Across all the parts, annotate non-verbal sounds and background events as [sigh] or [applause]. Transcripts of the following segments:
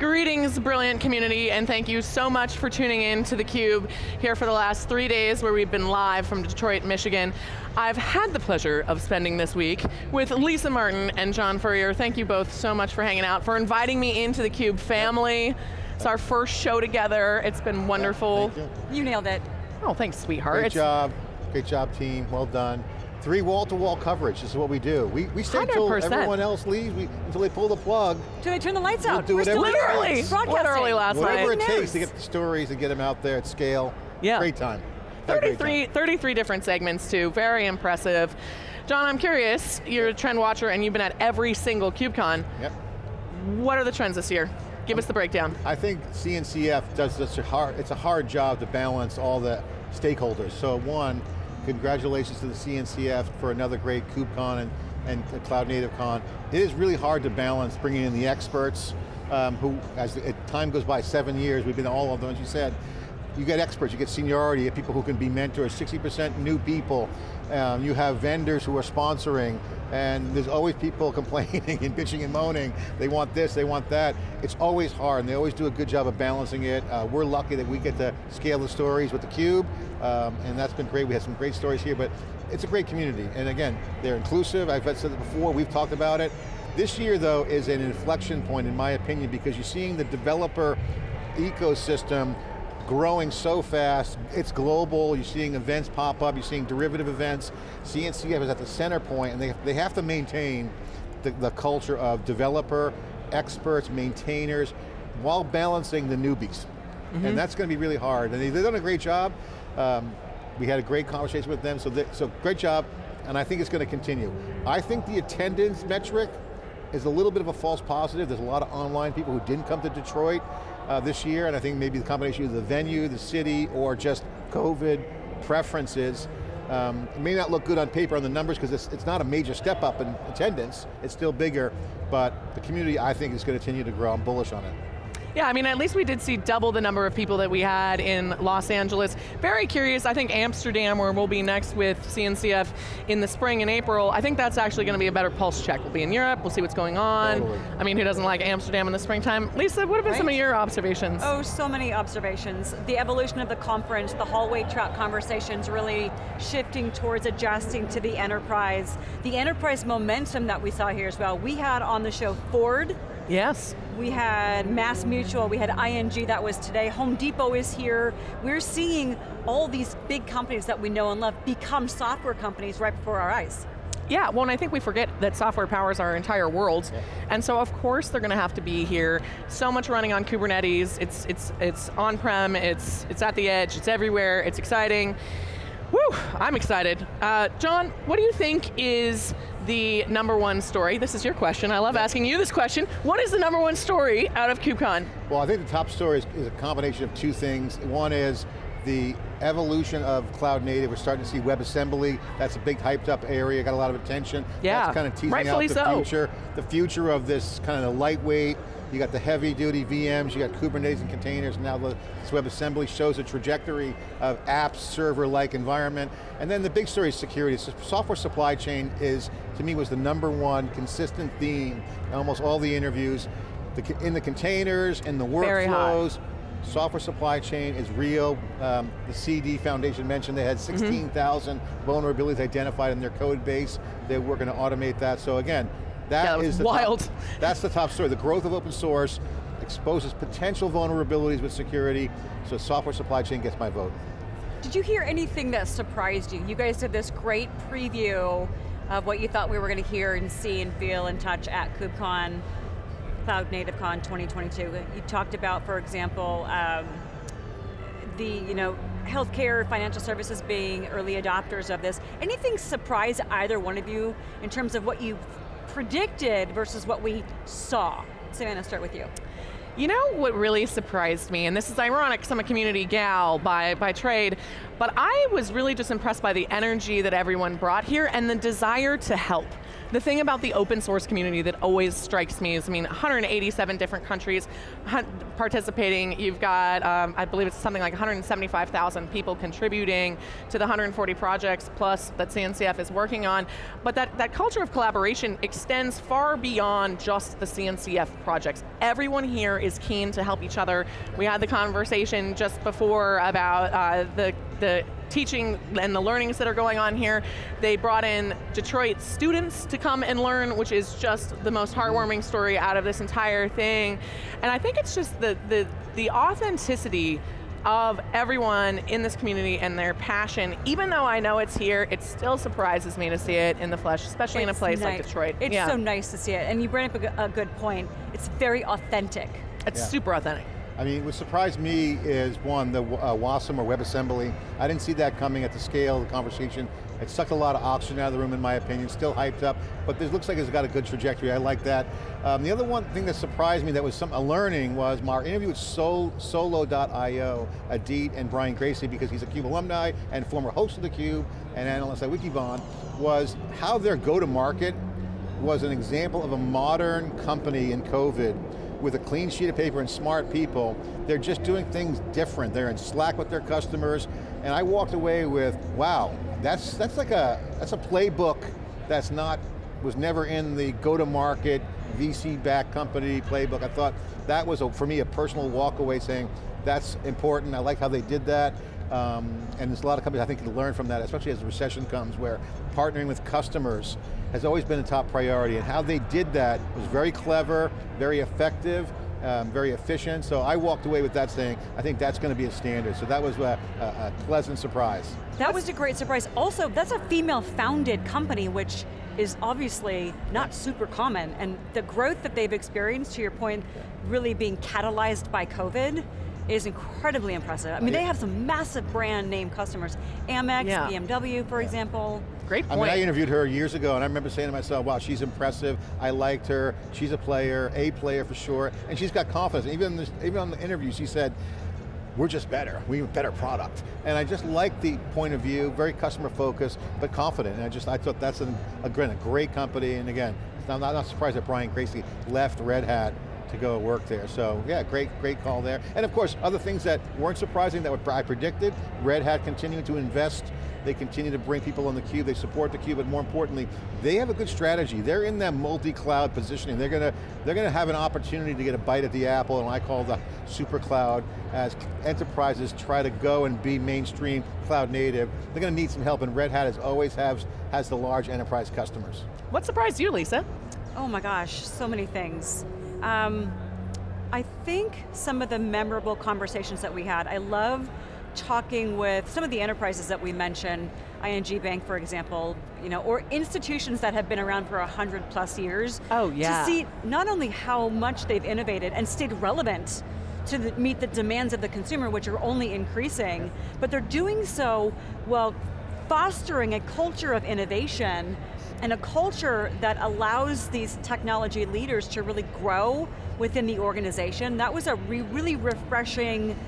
Greetings, brilliant community, and thank you so much for tuning in to theCUBE here for the last three days where we've been live from Detroit, Michigan. I've had the pleasure of spending this week with Lisa Martin and John Furrier. Thank you both so much for hanging out, for inviting me into the CUBE family. It's our first show together. It's been wonderful. you. you nailed it. Oh, thanks, sweetheart. Great It's- job, great job team, well done. Three wall-to-wall coverage, this is what we do. We, we stay until everyone else leaves, we, until they pull the plug. Do they turn the lights out? do We're still whatever it Literally, takes. Broadcasting. literally last Whatever night. it Breaking takes to get the stories and get them out there at scale. Yeah. Great time. Had 33, 33 different segments too, very impressive. John, I'm curious, you're a trend watcher and you've been at every single KubeCon. Yep. What are the trends this year? Give us the breakdown. I think CNCF does such a hard, it's a hard job to balance all the stakeholders. So one, congratulations to the CNCF for another great KubeCon and, and Cloud Native Con. It is really hard to balance bringing in the experts um, who, as the, time goes by, seven years, we've been all of them, as you said, you get experts, you get seniority, you get people who can be mentors, 60% new people, um, you have vendors who are sponsoring, and there's always people [laughs] complaining and bitching and moaning, they want this, they want that. It's always hard, and they always do a good job of balancing it. Uh, we're lucky that we get to scale the stories with theCUBE, um, and that's been great. We had some great stories here, but it's a great community. And again, they're inclusive, I've said it before, we've talked about it. This year though is an inflection point in my opinion because you're seeing the developer ecosystem growing so fast, it's global, you're seeing events pop up, you're seeing derivative events. CNCF is at the center point and they, they have to maintain the, the culture of developer, experts, maintainers, while balancing the newbies. And that's going to be really hard. And they- they've done a great job. Um, we had a great conversation with them, so, they, so great job, and I think it's going to continue. I think the attendance metric is a little bit of a false positive. There's a lot of online people who didn't come to Detroit uh, this year, and I think maybe the combination of the venue, the city, or just COVID preferences. Um, it may not look good on paper on the numbers because it's, it's not a major step up in attendance, it's still bigger, but the community I think is going to continue to grow, I'm bullish on it. Yeah, I mean, at least we did see double the number of people that we had in Los Angeles. Very curious, I think Amsterdam, where we'll be next with CNCF in the spring and April, I think that's actually going to be a better pulse check. We'll be in Europe, we'll see what's going on. Totally. I mean, who doesn't like Amsterdam in the springtime? Lisa, what have been some of your observations? Oh, so many observations. The evolution of the conference, the hallway track conversations really shifting towards adjusting to the enterprise. The enterprise momentum that we saw here as well. We had on the show Ford, Yes. we had Mass Mutual, we had ING, that was today. Home Depot is here. We're seeing all these big companies that we know and love become software companies right before our eyes. Yeah, well, and I think we forget that software powers our entire world, and so of course they're going to have to be here. So much running on Kubernetes, it's, it's, it's on-prem, it's, it's at the edge, it's everywhere, it's exciting. Woo, I'm excited. Uh, John, what do you think is the number one story? This is your question, I love asking you this question. What is the number one story out of KubeCon? Well, I think the top story is, is a combination of two things. One is the evolution of cloud native. We're starting to see WebAssembly. That's a big hyped up area, got a lot of attention. Yeah, That's kind of teasing rightfully out the so. future. The future of this kind of lightweight, you got the heavy duty VMs, you got Kubernetes and containers, and now the, this WebAssembly shows a trajectory of apps, server-like environment. And then the big story is security. So software supply chain is, to me, was the number one consistent theme in almost all the interviews. The, in the containers, in the workflows, software supply chain is real. Um, the CD Foundation mentioned they had Mm-hmm. 16,000 vulnerabilities identified in their code base. They were going to automate that. So again, that that was wild. Top, [laughs] that's the top story. The growth of open source exposes potential vulnerabilities with security, so software supply chain gets my vote. Did you hear anything that surprised you? You guys did this great preview of what you thought we were going to hear and see and feel and touch at KubeCon, Cloud Native Con 2022. You talked about, for example, um, the you know healthcare, financial services being early adopters of this. Anything surprise either one of you in terms of what you predicted versus what we saw? Savannah, start with you. You know what really surprised me, and this is ironic because I'm a community gal by, by trade, but I was really just impressed by the energy that everyone brought here and the desire to help. The thing about the open source community that always strikes me is, I mean, 187 different countries participating. You've got, um, I believe it's something like 175,000 people contributing to the 140 projects plus that CNCF is working on. But that, that culture of collaboration extends far beyond just the CNCF projects. Everyone here is keen to help each other. We had the conversation just before about uh, the, the teaching and the learnings that are going on here. They brought in Detroit students to come and learn, which is just the most heartwarming story out of this entire thing. And I think it's just the, the, the authenticity of everyone in this community and their passion. Even though I know it's here, it still surprises me to see it in the flesh, especially it's in a place nice. like Detroit. It's yeah. so nice to see it, and you bring up a, a good point. It's very authentic. It's yeah. super authentic. I mean, what surprised me is one, the uh, WASM or WebAssembly. I didn't see that coming at the scale of the conversation. It sucked a lot of oxygen out of the room in my opinion, still hyped up, but this looks like it's got a good trajectory, I like that. Um, the other one thing that surprised me that was some a learning was my interview with Sol, Solo.io, Idit and Brian Gracely, because he's a CUBE alumni and former host of theCUBE and analyst at Wikibon, was how their go-to-market was an example of a modern company in COVID with a clean sheet of paper and smart people. They're just doing things different. They're in Slack with their customers, and I walked away with, wow, that's, that's like a, that's a playbook that's not, was never in the go-to-market, VC-backed company playbook. I thought that was, a, for me, a personal walk away saying, that's important, I like how they did that. Um, and there's a lot of companies I think can learn from that, especially as the recession comes, where partnering with customers has always been a top priority, and how they did that was very clever, very effective, um, very efficient, so I walked away with that saying, I think that's going to be a standard, so that was a, a, a pleasant surprise. That was a great surprise. Also, that's a female-founded company, which is obviously not super common, and the growth that they've experienced, to your point, really being catalyzed by COVID, is incredibly impressive. I mean, they have some massive brand name customers. Amex, yeah. BMW, for yeah. example. Great point. I mean, I interviewed her years ago and I remember saying to myself, wow, she's impressive, I liked her, she's a player, a player for sure, and she's got confidence. Even, this, even on the interview, she said, we're just better, we have a better product. And I just like the point of view, very customer focused, but confident. And I just, I thought that's an, a, a great company, and again, I'm not, not surprised that Brian Gracely left Red Hat to go work there. So yeah, great, great call there. And of course, other things that weren't surprising that I predicted, Red Hat continuing to invest, they continue to bring people on the cube, they support the cube, but more importantly, they have a good strategy. They're in that multi-cloud positioning. They're going to they're going to have an opportunity to get a bite at the apple, and I call the super cloud, as enterprises try to go and be mainstream cloud native. They're going to need some help, and Red Hat has always has, has the large enterprise customers. What surprised you, Lisa? Oh my gosh, so many things. Um, I think some of the memorable conversations that we had, I love talking with some of the enterprises that we mentioned, ING Bank, for example, you know, or institutions that have been around for 100 plus years. Oh, yeah. To see not only how much they've innovated and stayed relevant to the, meet the demands of the consumer, which are only increasing, but they're doing so while fostering a culture of innovation and a culture that allows these technology leaders to really grow within the organization. That was a re really refreshing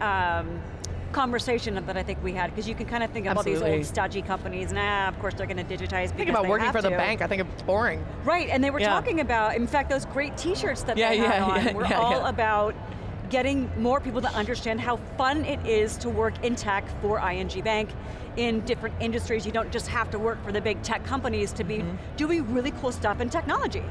um, conversation that I think we had, because you can kind of think of all these old stodgy companies, nah, of course they're going to digitize people. Think about working for to. the bank, I think it's boring. Right, and they were yeah. talking about, in fact, those great t-shirts that yeah, they yeah, had on yeah, were all about getting more people to understand how fun it is to work in tech for ING Bank in different industries. You don't just have to work for the big tech companies to be mm -hmm. doing really cool stuff in technology.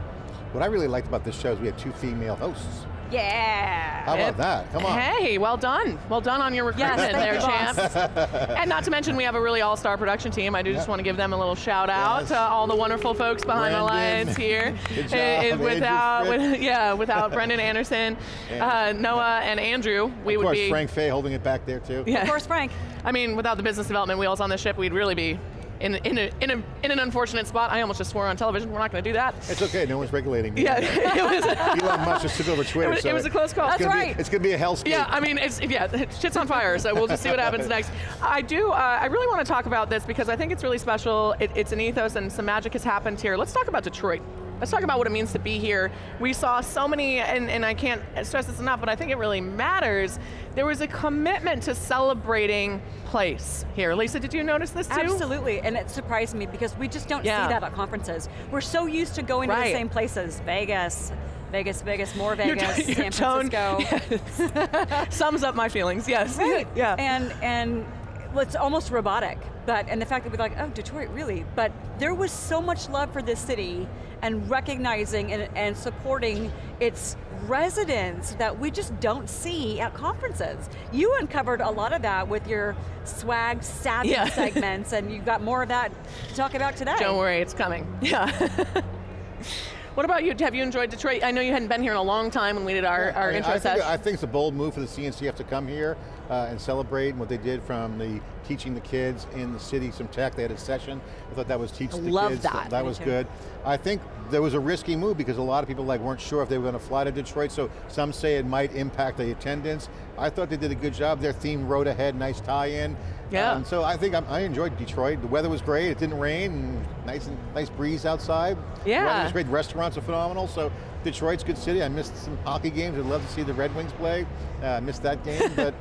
What I really liked about this show is we had two female hosts. Yeah. How about that? Come on. Hey, well done. Well done on your recruitment yes, there, champs. [laughs] and not to mention we have a really all-star production team. I do just want to give them a little shout out yes. to all the wonderful folks behind Brandon. the lines [laughs] here. Good job. without, with, yeah, without Brendan [laughs] Anderson, uh, Noah, and Andrew, we would be. of would course, be. Frank Fay holding it back there too. Yeah. Of course, Frank. I mean, without the business development wheels on the ship, we'd really be in, in, a, in, a, in an unfortunate spot. I almost just swore on television, we're not going to do that. It's okay, no one's regulating me. Yeah, [laughs] it was. [laughs] Elon Musk just took over Twitter, it was, so it was a close call. That's right. Be, it's going to be a hellscape. Yeah, I mean, it's, yeah, [laughs] shit's on fire, so we'll just see what happens next. I do, uh, I really want to talk about this because I think it's really special. It, it's an ethos and some magic has happened here. Let's talk about Detroit. Let's talk about what it means to be here. We saw so many, and, and I can't stress this enough, but I think it really matters. There was a commitment to celebrating place here. Lisa, did you notice this too? Absolutely, and it surprised me because we just don't Yeah. see that at conferences. We're so used to going to the same places, Vegas, Vegas, Vegas, more Vegas, t- your San tone, Francisco. [laughs] yes. [laughs] sums up my feelings. Yes. Right. [laughs] yeah. And and well, it's almost robotic. But and the fact that we're like, oh, Detroit, really? But there was so much love for this city and recognizing and, and supporting its residents that we just don't see at conferences. You uncovered a lot of that with your swag savvy Yeah. [laughs] segments, and you've got more of that to talk about today. Don't worry, it's coming. Yeah. [laughs] what about you? Have you enjoyed Detroit? I know you hadn't been here in a long time when we did our, our I, mean, intro I think, session. I think it's a bold move for the CNCF to come here uh, and celebrate what they did from the teaching the kids in the city some tech. They had a session. I thought that was teach the Love kids. that. That was good. I think there was a risky move because a lot of people like weren't sure if they were going to fly to Detroit. So some say it might impact the attendance. I thought they did a good job. Their theme road ahead, nice tie-in. Yeah. Um, so I think I'm, I enjoyed Detroit. The weather was great. It didn't rain. And nice and nice breeze outside. Yeah. The weather was great. Restaurants are phenomenal. So Detroit's a good city. I missed some hockey games. I'd love to see the Red Wings play. Uh, I missed that game, [laughs] but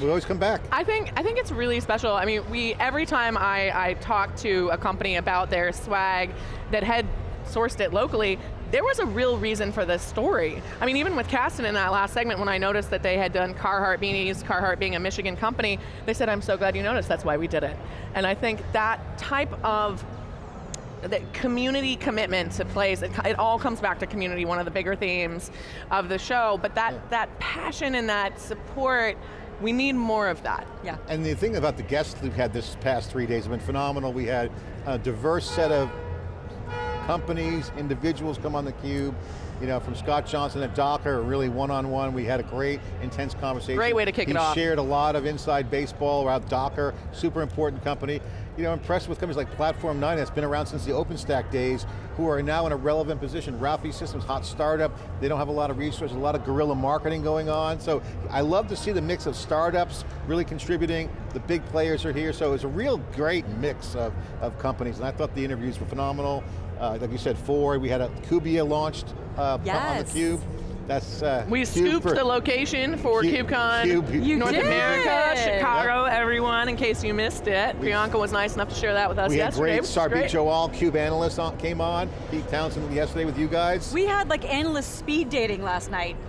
we always come back. I think I think it's really special. I mean, we every time I, I talk to a company about their swag that had sourced it locally, there was a real reason for this story. I mean, even with Kasten in that last segment, when I noticed that they had done Carhartt beanies, Carhartt being a Michigan company, they said, "I'm so glad you noticed. That's why we did it." And I think that type of the community commitment to place, it, it all comes back to community, one of the bigger themes of the show, but that, Yeah. that passion and that support, we need more of that. Yeah. And the thing about the guests we've had this past three days have been phenomenal. We had a diverse set of companies, individuals come on the cube. You know, from Scott Johnston at Docker, really one-on-one. We had a great, intense conversation. Great way to kick he it off. He shared a lot of inside baseball about Docker, super important company. You know, impressed with companies like Platform 9 that's been around since the OpenStack days, who are now in a relevant position. Rafay Systems, hot startup. They don't have a lot of resources, a lot of guerrilla marketing going on. So I love to see the mix of startups really contributing. The big players are here, so it's a real great mix of, of companies. And I thought the interviews were phenomenal. Uh, like you said, Ford, we had a Cubia launched uh, on the Yes. Cube. That's uh, We Cube scooped for- the location for Cube- KubeCon. Cube- You North did! America, Yep. Chicago, everyone, in case you missed it. We- Priyanka was nice enough to share that with us We had yesterday. great which is Sarbjeet great. Cube analyst on, came on. Pete Townsend yesterday with you guys. We had like endless speed dating last night. [laughs] [laughs]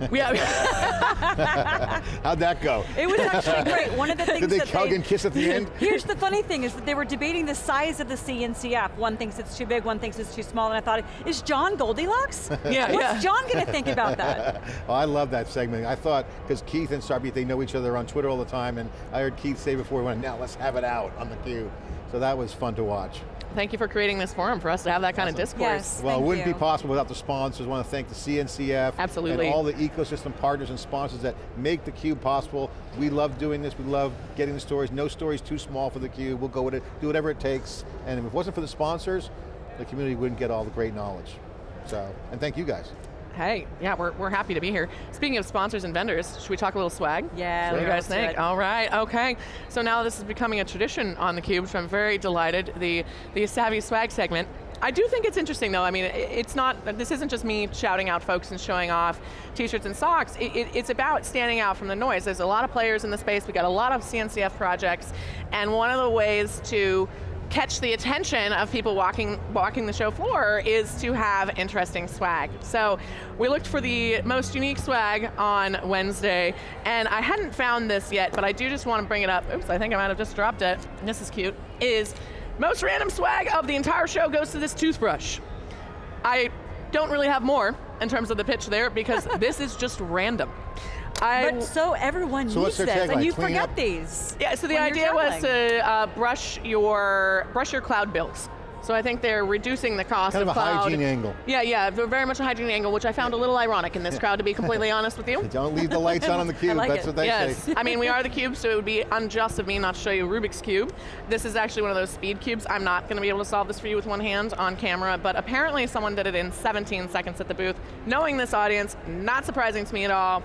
How'd that go? It was actually great. [laughs] One of the things Did they that hug and kiss at the end? Here's the funny thing is that they were debating the size of the CNCF. One thinks it's too big, one thinks it's too small, and I thought, is John Goldilocks? Yeah, What's yeah. John going to think about that? Oh, [laughs] I love that segment. I thought, because Keith and Sarbjeet, they know each other on Twitter all the time, and I heard Keith say before, we went, now let's have it out on the Cube. So that was fun to watch. Thank you for creating this forum for us to have that kind of discourse. Yes. Well, Thank it wouldn't you. be possible without the sponsors. I want to thank the CNCF Absolutely. and all the ecosystem partners and sponsors that make the Cube possible. We love doing this. We love getting the stories. No story's too small for the Cube. We'll go with it, do whatever it takes. And if it wasn't for the sponsors, the community wouldn't get all the great knowledge. So, and thank you guys. Hey, yeah, we're, we're happy to be here. Speaking of sponsors and vendors, should we talk a little swag? Yeah, What do you guys think? All right, okay. So now this is becoming a tradition on theCUBE, so I'm very delighted. The, the Savvy Swag segment. I do think it's interesting though, I mean, it's not, this isn't just me shouting out folks and showing off t-shirts and socks, it, it, it's about standing out from the noise. There's a lot of players in the space, we got a lot of CNCF projects, and one of the ways to catch the attention of people walking walking the show floor is to have interesting swag. So we looked for the most unique swag on Wednesday, and I hadn't found this yet, but I do just want to bring it up. Oops, I think I might have just dropped it. This is cute. Is most random swag of the entire show goes to this toothbrush. I don't really have more in terms of the pitch there because [laughs] this is just random. I But so everyone So needs their this, and you Clean forget up? these. Yeah, so the idea was to uh, brush your brush your cloud bills. So I think they're reducing the cost Kind of a cloud. hygiene angle. Yeah, yeah, very much a hygiene angle, which I found a little ironic in this crowd, to be [laughs] completely honest with you. Don't leave the lights on on the [laughs] Cube, like that's it. what they yes, say. I mean we are the cube, so it would be unjust of me not to show you Rubik's cube. This is actually one of those speed cubes. I'm not going to be able to solve this for you with one hand on camera, but apparently someone did it in 17 seconds at the booth. Knowing this audience, not surprising to me at all.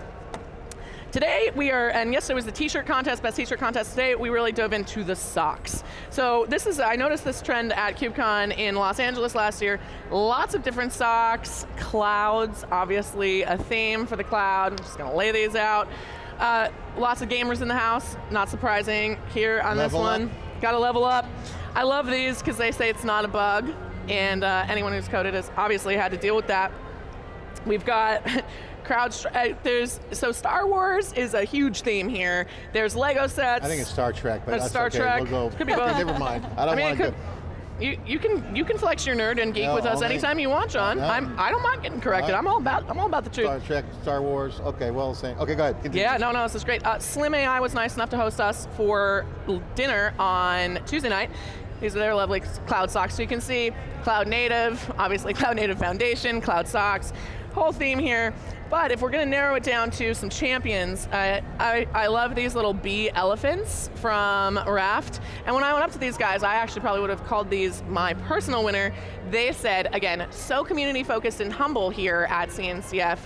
Today we are, and yesterday was the t-shirt contest, best t-shirt contest. Today we really dove into the socks. So this is, I noticed this trend at KubeCon in Los Angeles last year. Lots of different socks, clouds, obviously a theme for the cloud. I'm just going to lay these out. Uh, lots of gamers in the house, not surprising here on Level this up. one. Got to level up. I love these because they say it's not a bug, and uh, anyone who's coded has obviously had to deal with that. We've got [laughs] crowd. Uh, there's so Star Wars is a huge theme here. There's Lego sets. I think it's Star Trek, but That's Star okay. Trek. We'll go. Could be [laughs] both. Never mind. I don't I mean, want to you, you can you can flex your nerd and geek No, with us only- anytime you want, John. No. I'm I don't mind getting corrected. I'm all about I'm all about the truth. Star Trek, Star Wars. Okay, well, same. Okay, go ahead. Continue. Yeah, no, no, this is great. Uh, Slim AI was nice enough to host us for dinner on Tuesday night. These are their lovely cloud socks. So you can see cloud native, obviously [laughs] cloud native foundation, cloud socks, whole theme here. But if we're going to narrow it down to some champions, uh, I, I love these little bee elephants from Raft. And when I went up to these guys, I actually probably would have called these my personal winner. They said, again, so community focused and humble here at CNCF.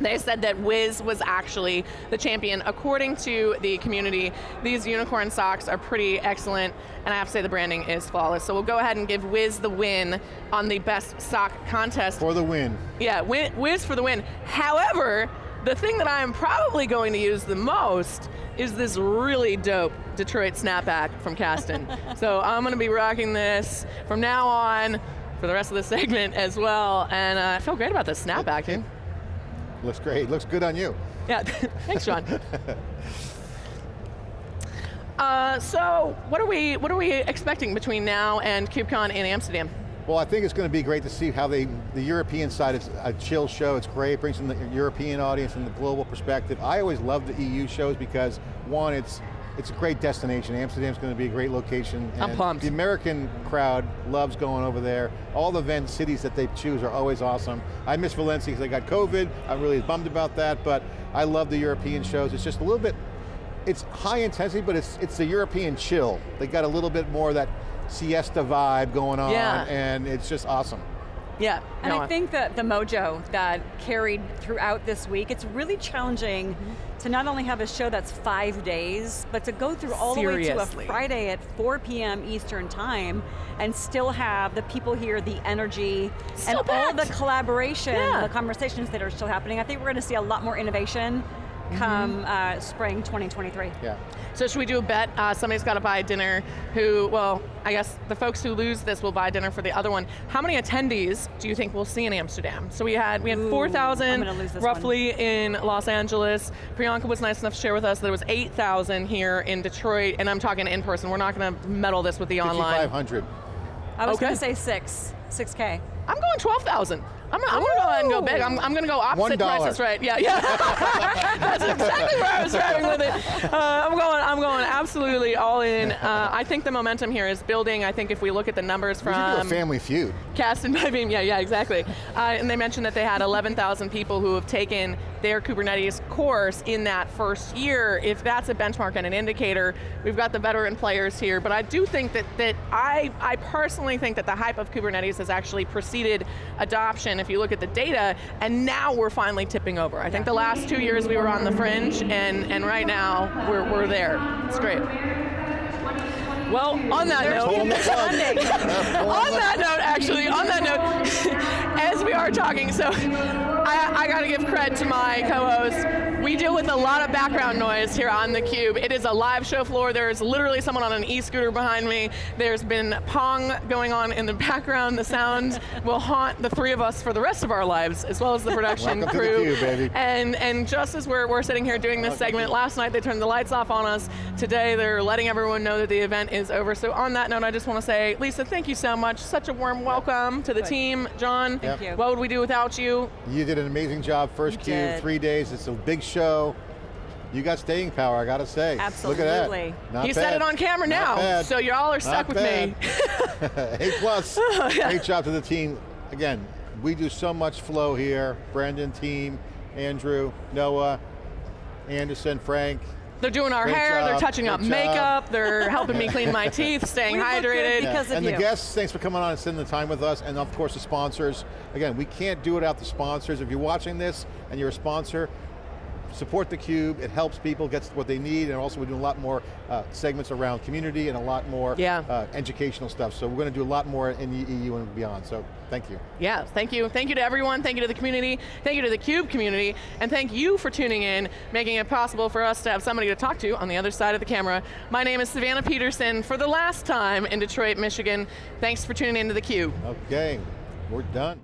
They said that Wiz was actually the champion. According to the community, these unicorn socks are pretty excellent, and I have to say the branding is flawless. So we'll go ahead and give Wiz the win on the best sock contest. For the win. Yeah, Wiz for the win. However, the thing that I am probably going to use the most is this really dope Detroit snapback from Kasten. [laughs] so I'm going to be rocking this from now on for the rest of the [laughs] segment as well, and uh, I feel great about this snapback, dude. Looks great. Looks good on you. Yeah, [laughs] thanks, John. [laughs] Uh, so, what are we what are we expecting between now and KubeCon in Amsterdam? Well, I think it's going to be great to see how they, the European side, is a chill show, it's great, brings in the European audience and the global perspective. I always love the EU shows because, one, it's it's a great destination. Amsterdam's going to be a great location. I'm pumped. The American crowd loves going over there. All the event cities that they choose are always awesome. I miss Valencia because I got COVID. I'm really bummed about that, but I love the European shows. It's just a little bit, it's high intensity, but it's it's the European chill. They got a little bit more of that siesta vibe going on, Yeah. and it's just awesome. Yeah, And no, I think that the mojo that carried throughout this week, it's really challenging to not only have a show that's five days, but to go through all the way to a Friday at 4 p.m. Eastern time and still have the people here, the energy, Still and all the collaboration, Yeah. the conversations that are still happening. I think we're going to see a lot more innovation Come uh, spring 2023. Yeah. So should we do a bet? Uh, somebody's got to buy dinner. Who? Well, I guess the folks who lose this will buy dinner for the other one. How many attendees do you think we'll see in Amsterdam? So we had we had Ooh, four I'm thousand gonna lose this roughly in Los Angeles. Priyanka was nice enough to share with us that it was eight thousand here in Detroit, and I'm talking in person. We're not going to meddle this with the online. 5,500. I was Okay. going to say six, 6K. I'm going 12,000. I'm, gonna- I'm going to go ahead and go big. I'm, I'm going to go opposite prices, right? Yeah, yeah. [laughs] That's exactly where I was driving with it. Uh, I'm going. I'm going absolutely all in. Uh, I think the momentum here is building. I think if we look at the numbers We do a from family feud. Cast and Beam, yeah, yeah, exactly. Uh, and they mentioned that they had 11,000 people who have taken their Kubernetes course in that first year. If that's a benchmark and an indicator, we've got the veteran players here. But I do think that, that I, I personally think that the hype of Kubernetes has actually preceded adoption if you look at the data, and now we're finally tipping over. I think the last two years we were on the fringe, and, and right now we're, we're there. It's great. Well, on that There's note, Pulling the plug. funding. [laughs] on that note, actually, on that note, [laughs] as we are talking, so I, I got to give credit to my co-host. We deal with a lot of background noise here on theCUBE. It is a live show floor. There's literally someone on an e-scooter behind me. There's been Pong going on in the background. The sound will haunt the three of us for the rest of our lives, as well as the production Welcome to crew. theCUBE, baby. And, and just as we're, we're sitting here doing this segment, last night they turned the lights off on us. Today they're letting everyone know that the event is over. So on that note, I just want to say, Lisa, thank you so much. Such a warm welcome to the Good. team. John, Thank you. what would we do without you? You did an amazing job, first You cube, did. three days, it's a big show. You got staying power, I got to say. Look Absolutely. at that. Not he bad. said it on camera Not now, bad. so y'all are stuck Not with me. bad. [laughs] [laughs] A plus. [laughs] Oh, Great job to the team. Again, we do so much flow here. Brandon, team, Andrew, Noah, Anderson, Frank. They're doing our Great hair, they're job, touching up job. makeup, they're helping me clean my teeth, staying We look good hydrated. because- of and you. the guests, thanks for coming on and spending the time with us, and of course the sponsors. Again, we can't do it without the sponsors. If you're watching this and you're a sponsor, support theCUBE, it helps people get what they need, and also we're doing a lot more uh, segments around community and a lot more Yeah. uh, educational stuff. So we're going to do a lot more in the EU and beyond, so thank you. Yeah, thank you. Thank you to everyone, thank you to the community, thank you to the CUBE community, and thank you for tuning in, making it possible for us to have somebody to talk to on the other side of the camera. My name is Savannah Peterson, for the last time in Detroit, Michigan. Thanks for tuning into the CUBE. Okay, we're done.